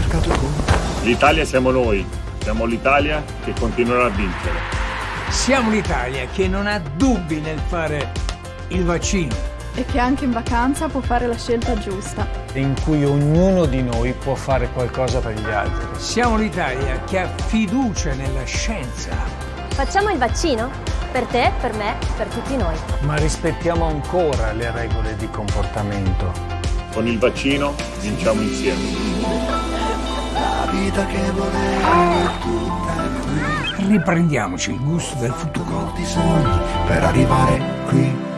cercato con te. L'Italia siamo noi, siamo l'Italia che continuerà a vincere. Siamo l'Italia che non ha dubbi nel fare il vaccino. E che anche in vacanza può fare la scelta giusta. In cui ognuno di noi può fare qualcosa per gli altri. Siamo l'Italia che ha fiducia nella scienza. Facciamo il vaccino? Per te, per me, per tutti noi. Ma rispettiamo ancora le regole di comportamento. Con il vaccino vinciamo insieme. Vita che volevo è tutta qui. Riprendiamoci il gusto del futuro. Molti sogni per arrivare qui.